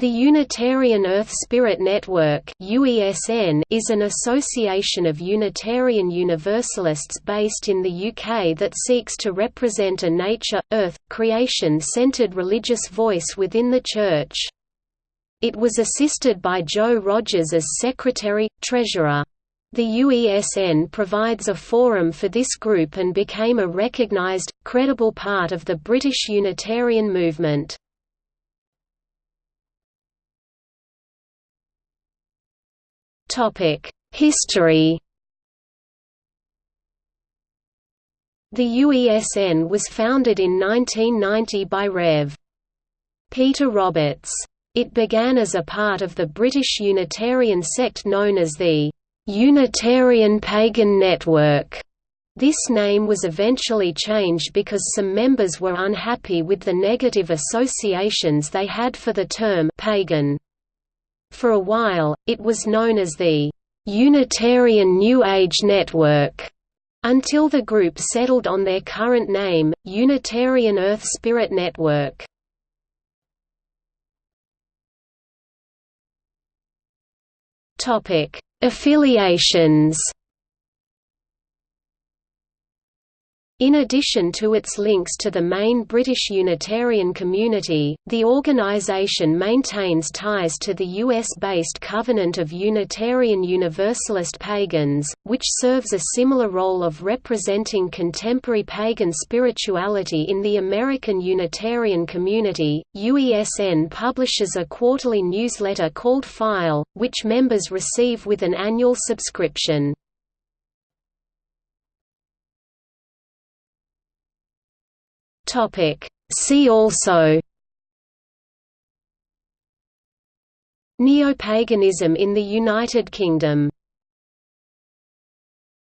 The Unitarian Earth Spirit Network is an association of Unitarian Universalists based in the UK that seeks to represent a nature, earth, creation-centred religious voice within the Church. It was assisted by Joe Rogers as Secretary, Treasurer. The UESN provides a forum for this group and became a recognised, credible part of the British Unitarian movement. History The UESN was founded in 1990 by Rev. Peter Roberts. It began as a part of the British Unitarian sect known as the Unitarian Pagan Network. This name was eventually changed because some members were unhappy with the negative associations they had for the term pagan. For a while, it was known as the Unitarian New Age Network, until the group settled on their current name, Unitarian Earth Spirit Network. Affiliations In addition to its links to the main British Unitarian community, the organisation maintains ties to the US-based Covenant of Unitarian Universalist Pagans, which serves a similar role of representing contemporary pagan spirituality in the American Unitarian community. UESN publishes a quarterly newsletter called File, which members receive with an annual subscription. Topic. See also Neopaganism in the United Kingdom